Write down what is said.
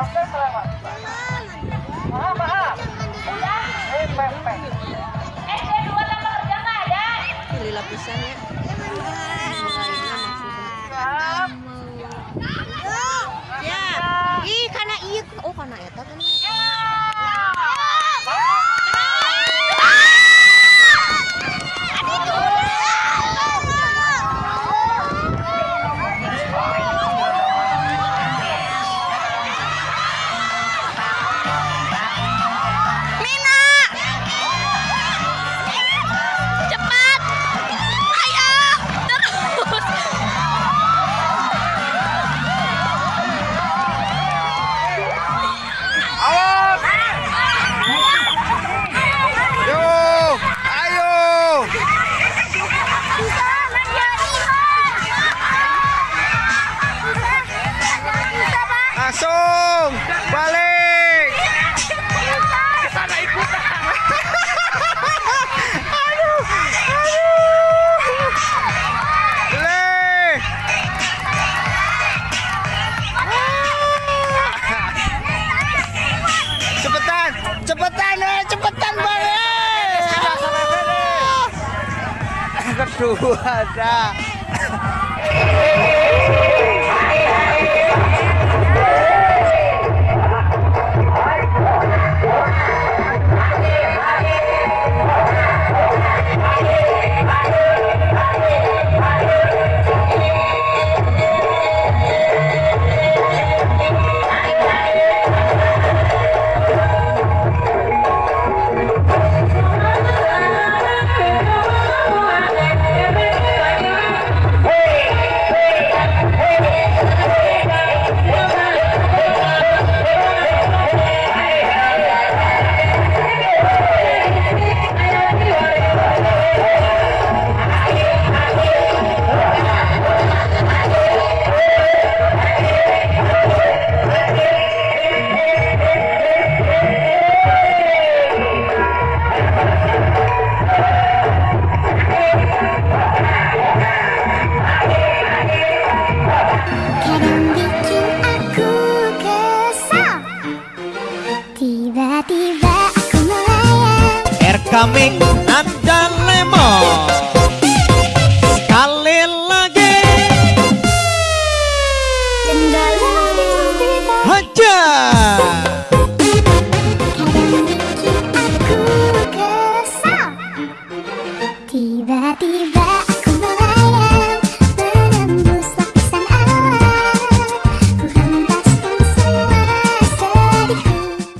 Oke. Maaf, maaf. Dua tambah kerja nggak Ya. Karena iya. Oh, karena ya, tapi. cepetan bareng. kedua eh! ada. melayang Air coming Nanda Lemon Sekali lagi kesal. Tiba-tiba